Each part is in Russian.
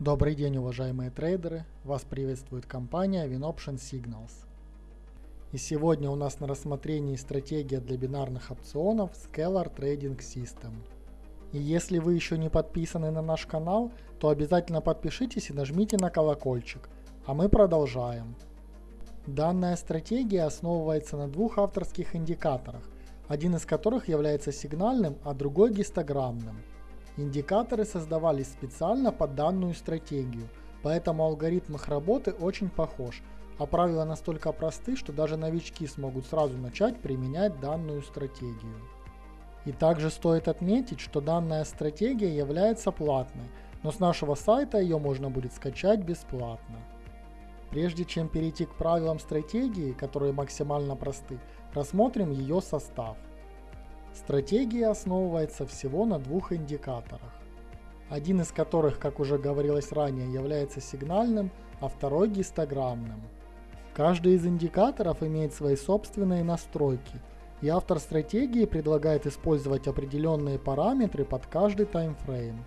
Добрый день, уважаемые трейдеры! Вас приветствует компания WinOption Signals. И сегодня у нас на рассмотрении стратегия для бинарных опционов Scalar Trading System. И если вы еще не подписаны на наш канал, то обязательно подпишитесь и нажмите на колокольчик. А мы продолжаем. Данная стратегия основывается на двух авторских индикаторах, один из которых является сигнальным, а другой гистограммным. Индикаторы создавались специально под данную стратегию, поэтому алгоритм их работы очень похож, а правила настолько просты, что даже новички смогут сразу начать применять данную стратегию. И также стоит отметить, что данная стратегия является платной, но с нашего сайта ее можно будет скачать бесплатно. Прежде чем перейти к правилам стратегии, которые максимально просты, рассмотрим ее состав. Стратегия основывается всего на двух индикаторах. Один из которых, как уже говорилось ранее, является сигнальным, а второй гистограммным. Каждый из индикаторов имеет свои собственные настройки, и автор стратегии предлагает использовать определенные параметры под каждый таймфрейм.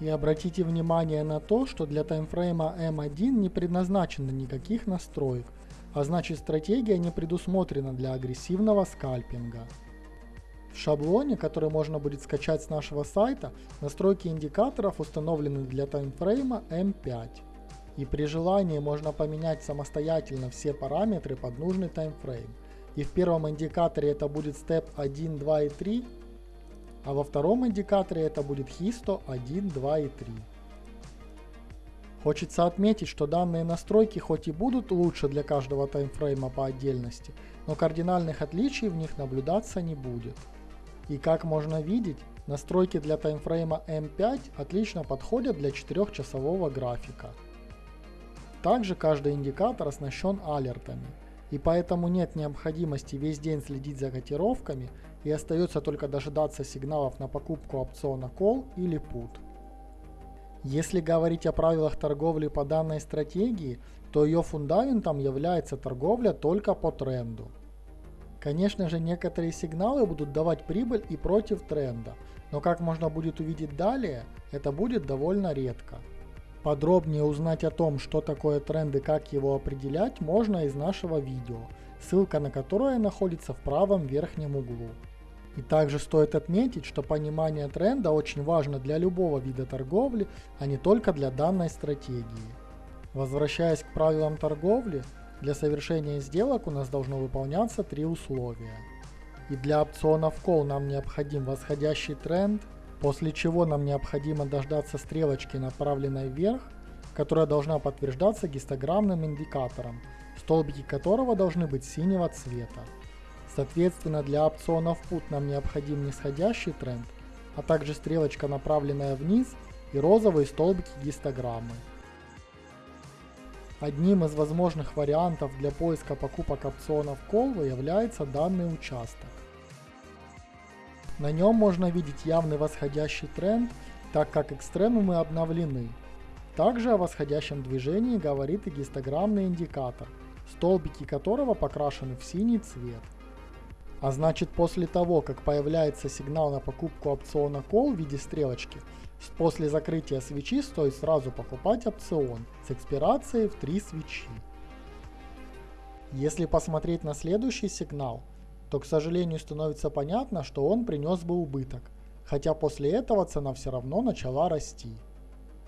И обратите внимание на то, что для таймфрейма M1 не предназначено никаких настроек, а значит стратегия не предусмотрена для агрессивного скальпинга. В шаблоне, который можно будет скачать с нашего сайта, настройки индикаторов установлены для таймфрейма M5. И при желании можно поменять самостоятельно все параметры под нужный таймфрейм. И в первом индикаторе это будет степ 1, 2 и 3, а во втором индикаторе это будет Histo 1, 2 и 3. Хочется отметить, что данные настройки хоть и будут лучше для каждого таймфрейма по отдельности, но кардинальных отличий в них наблюдаться не будет. И как можно видеть, настройки для таймфрейма M5 отлично подходят для 4-часового графика. Также каждый индикатор оснащен алертами, и поэтому нет необходимости весь день следить за котировками и остается только дожидаться сигналов на покупку опциона Call или Put. Если говорить о правилах торговли по данной стратегии, то ее фундаментом является торговля только по тренду. Конечно же, некоторые сигналы будут давать прибыль и против тренда, но как можно будет увидеть далее, это будет довольно редко. Подробнее узнать о том, что такое тренд и как его определять, можно из нашего видео, ссылка на которое находится в правом верхнем углу. И также стоит отметить, что понимание тренда очень важно для любого вида торговли, а не только для данной стратегии. Возвращаясь к правилам торговли, для совершения сделок у нас должно выполняться три условия. И для опционов Call нам необходим восходящий тренд, после чего нам необходимо дождаться стрелочки, направленной вверх, которая должна подтверждаться гистограммным индикатором, столбики которого должны быть синего цвета. Соответственно, для опционов Put нам необходим нисходящий тренд, а также стрелочка, направленная вниз, и розовые столбики гистограммы. Одним из возможных вариантов для поиска покупок опционов Call является данный участок. На нем можно видеть явный восходящий тренд, так как экстремумы обновлены. Также о восходящем движении говорит и гистограммный индикатор, столбики которого покрашены в синий цвет. А значит после того, как появляется сигнал на покупку опциона Call в виде стрелочки, После закрытия свечи стоит сразу покупать опцион с экспирацией в 3 свечи. Если посмотреть на следующий сигнал, то к сожалению становится понятно, что он принес бы убыток, хотя после этого цена все равно начала расти.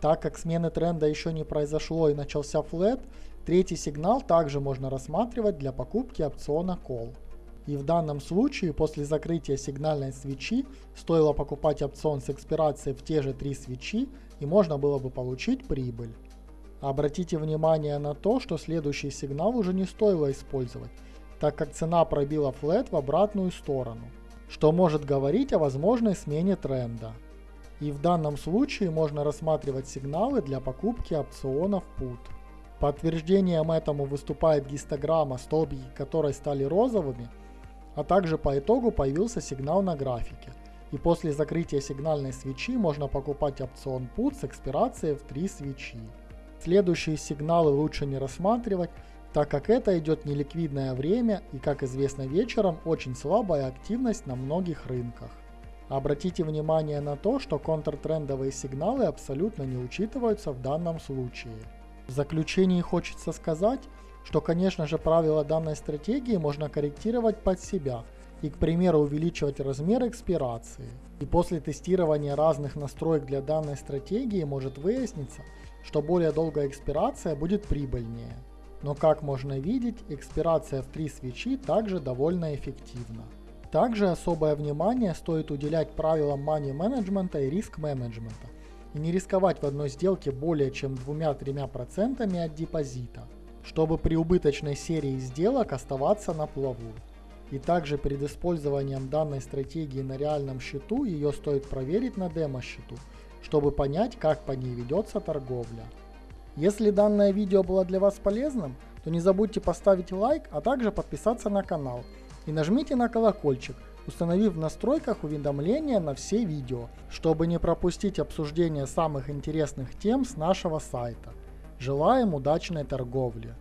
Так как смены тренда еще не произошло и начался флет, третий сигнал также можно рассматривать для покупки опциона Call. И в данном случае после закрытия сигнальной свечи стоило покупать опцион с экспирацией в те же три свечи и можно было бы получить прибыль. Обратите внимание на то, что следующий сигнал уже не стоило использовать, так как цена пробила флет в обратную сторону, что может говорить о возможной смене тренда. И в данном случае можно рассматривать сигналы для покупки опционов PUT. Подтверждением этому выступает гистограмма, столбики которой стали розовыми – а также по итогу появился сигнал на графике. И после закрытия сигнальной свечи можно покупать опцион PUT с экспирацией в 3 свечи. Следующие сигналы лучше не рассматривать, так как это идет неликвидное время и, как известно вечером, очень слабая активность на многих рынках. Обратите внимание на то, что контртрендовые сигналы абсолютно не учитываются в данном случае. В заключении хочется сказать, что конечно же правила данной стратегии можно корректировать под себя и к примеру увеличивать размер экспирации. И после тестирования разных настроек для данной стратегии может выясниться, что более долгая экспирация будет прибыльнее. Но как можно видеть, экспирация в 3 свечи также довольно эффективна. Также особое внимание стоит уделять правилам money менеджмента и риск менеджмента и не рисковать в одной сделке более чем 2-3% от депозита, чтобы при убыточной серии сделок оставаться на плаву. И также перед использованием данной стратегии на реальном счету ее стоит проверить на демо-счету, чтобы понять, как по ней ведется торговля. Если данное видео было для вас полезным, то не забудьте поставить лайк, а также подписаться на канал и нажмите на колокольчик, установив в настройках уведомления на все видео, чтобы не пропустить обсуждение самых интересных тем с нашего сайта. Желаем удачной торговли!